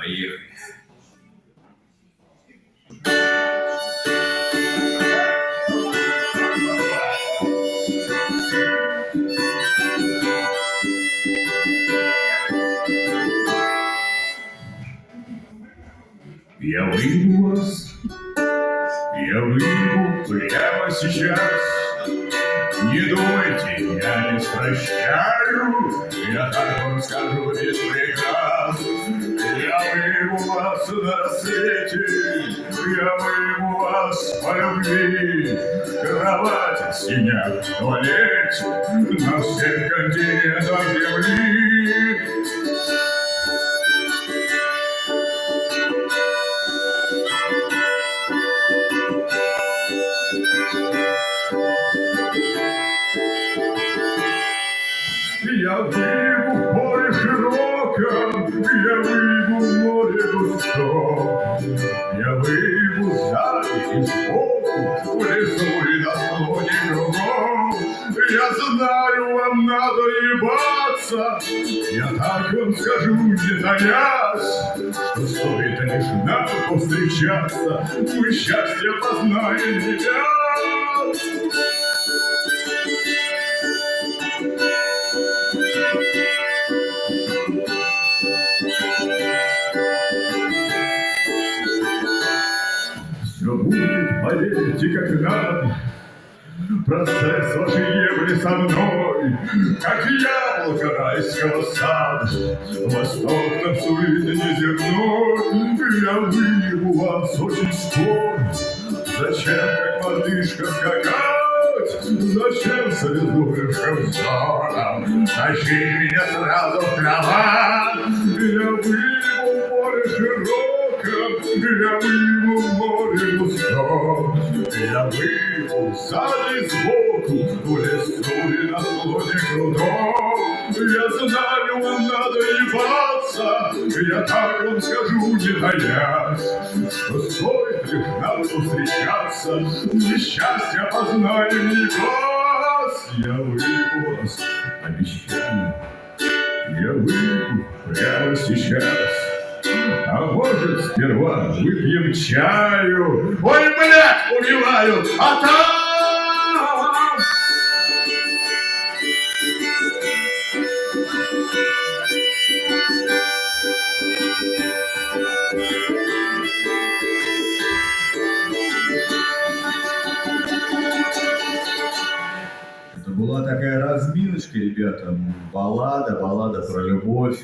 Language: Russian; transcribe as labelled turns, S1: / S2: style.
S1: Поехали.
S2: Я выйду вас, я выйду прямо сейчас. Не думайте, я не прощаю, я так вам скажу без на рассвете, я выйду вас по любви. Кровати синят в туалете на всех континентах земли. Я выйду в море широком, я выйду в море густом. Я выйду и сбоку, в лесу и на склоне кругом. Я знаю, вам надо ебаться, я так вам скажу, не таясь, что стоит лишь нам повстречаться, мы счастье познаем тебя. Все поверьте, как надо. Процесс вашей ебли со мной, как яблоко райского сада. Восток нам сует неземной, я выебу вас очень скоро. Зачем, как мартышка, скакать? Зачем солидуешься взором? Тащи меня сразу в кровать. Я выебу я в море густом. Я выйду сзади сбоку, в лесу на склоне крутом. Я знаю, надо ебаться, я так вам скажу, не таясь, что стоит лишь нам встречаться, несчастье познаем не вас. Я вас, обещаю, я выйду прямо сейчас. А может, сперва выпьем чаю? Ой, блядь, убиваю! А там...
S3: Была такая разминочка, ребята. Баллада, баллада про любовь.